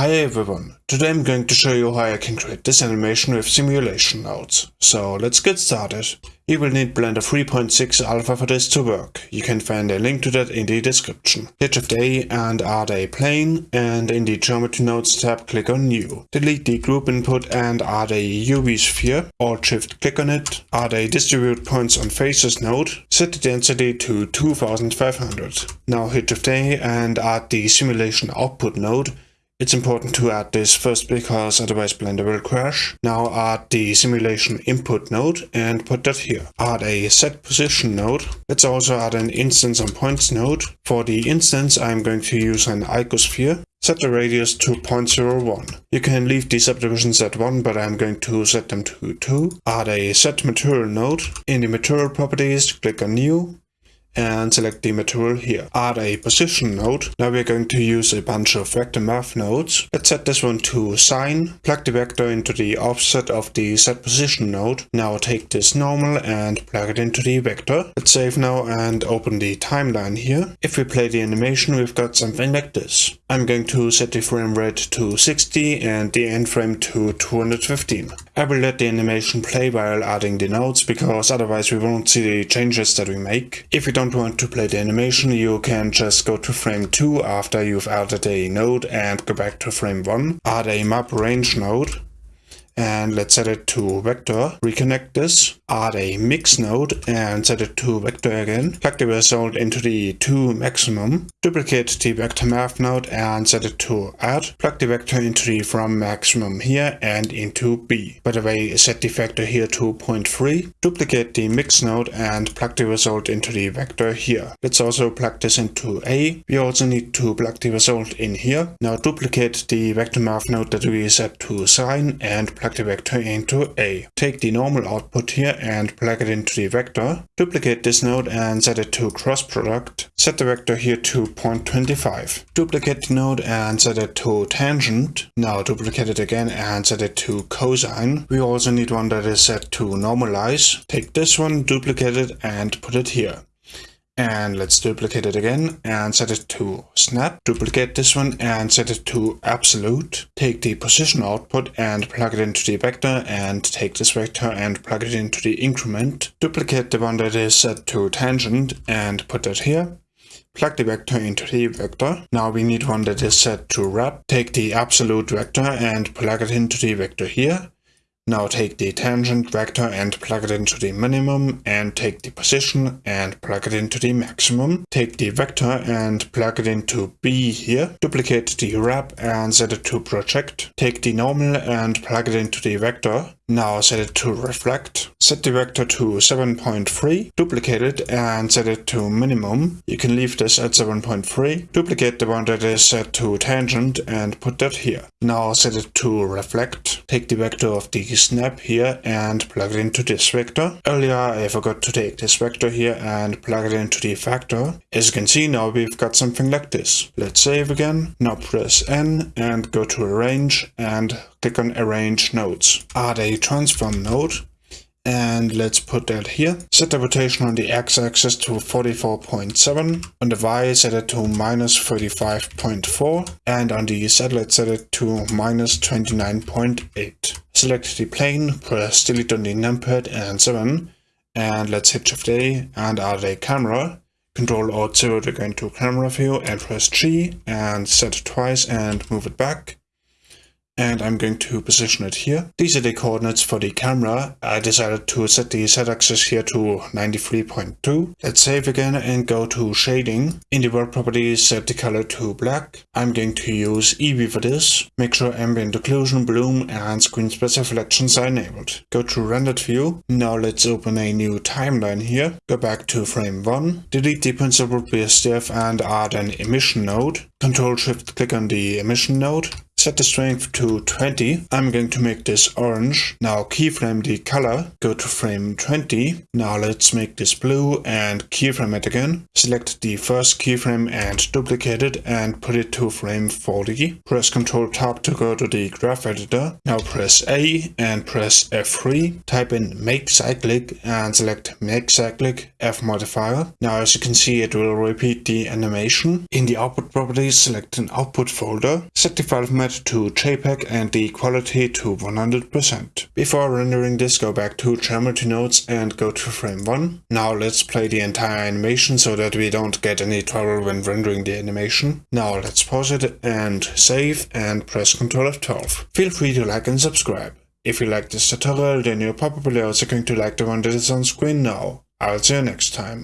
Hi everyone, um, today I'm going to show you how I can create this animation with simulation nodes. So let's get started. You will need Blender 3.6 Alpha for this to work. You can find a link to that in the description. Hit Shift A and add a plane and in the Geometry Nodes tab click on New. Delete the group input and add a UV sphere. Alt Shift click on it. Add a Distribute Points on Faces node. Set the density to 2500. Now hit Shift A and add the Simulation Output node it's important to add this first because otherwise Blender will crash. Now add the simulation input node and put that here. Add a set position node. Let's also add an instance on points node. For the instance I'm going to use an icosphere. Set the radius to 0.01. You can leave the subdivisions at 1, but I'm going to set them to 2. Add a set material node. In the material properties, click on new and select the material here. Add a position node. Now we're going to use a bunch of vector math nodes. Let's set this one to sine. Plug the vector into the offset of the set position node. Now take this normal and plug it into the vector. Let's save now and open the timeline here. If we play the animation, we've got something like this. I'm going to set the frame rate to 60 and the end frame to 215. I will let the animation play while adding the nodes because otherwise we won't see the changes that we make. If you don't want to play the animation you can just go to frame 2 after you've added a node and go back to frame 1. Add a map range node and let's set it to vector. Reconnect this, add a mix node and set it to vector again. Plug the result into the 2 maximum. Duplicate the vector math node and set it to add. Plug the vector into the from maximum here and into B. By the way, set the vector here to 0.3. Duplicate the mix node and plug the result into the vector here. Let's also plug this into A. We also need to plug the result in here. Now duplicate the vector math node that we set to sine and plug the vector into A. Take the normal output here and plug it into the vector. Duplicate this node and set it to cross product. Set the vector here to 0.25. Duplicate the node and set it to tangent. Now duplicate it again and set it to cosine. We also need one that is set to normalize. Take this one, duplicate it and put it here. And let's duplicate it again and set it to snap. Duplicate this one and set it to absolute. Take the position output and plug it into the vector and take this vector and plug it into the increment. Duplicate the one that is set to tangent and put that here. Plug the vector into the vector. Now we need one that is set to wrap. Take the absolute vector and plug it into the vector here. Now take the tangent vector and plug it into the minimum and take the position and plug it into the maximum. Take the vector and plug it into B here. Duplicate the wrap and set it to project. Take the normal and plug it into the vector. Now set it to reflect. Set the vector to 7.3. Duplicate it and set it to minimum. You can leave this at 7.3. Duplicate the one that is set to tangent and put that here. Now set it to reflect. Take the vector of the snap here and plug it into this vector. Earlier I forgot to take this vector here and plug it into the factor. As you can see now we've got something like this. Let's save again. Now press N and go to arrange and click on arrange nodes. Add a transform node and let's put that here. Set the rotation on the x-axis to 44.7, on the y set it to minus 35.4, and on the z let's set it to minus 29.8. Select the plane, press delete on the numpad and 7, and let's hit shift A and add a camera. Control Alt 0 to go into camera view and press G and set it twice and move it back and I'm going to position it here. These are the coordinates for the camera. I decided to set the z-axis here to 93.2. Let's save again and go to shading. In the world properties, set the color to black. I'm going to use Eevee for this. Make sure ambient occlusion, bloom and screen space reflections are enabled. Go to rendered view. Now let's open a new timeline here. Go back to frame 1. Delete the Principled BSDF and add an emission node. Control shift click on the emission node. Set the strength to 20. I'm going to make this orange. Now keyframe the color. Go to frame 20. Now let's make this blue and keyframe it again. Select the first keyframe and duplicate it and put it to frame 40. Press Ctrl Tab to go to the graph editor. Now press A and press F3. Type in make cyclic and select make cyclic F modifier. Now as you can see it will repeat the animation. In the output properties select an output folder. Set the file format bitrate to JPEG and the quality to 100%. Before rendering this go back to geometry nodes and go to frame 1. Now let's play the entire animation so that we don't get any trouble when rendering the animation. Now let's pause it and save and press Ctrl F12. Feel free to like and subscribe. If you like this tutorial then you're probably also going to like the one that is on screen now. I'll see you next time.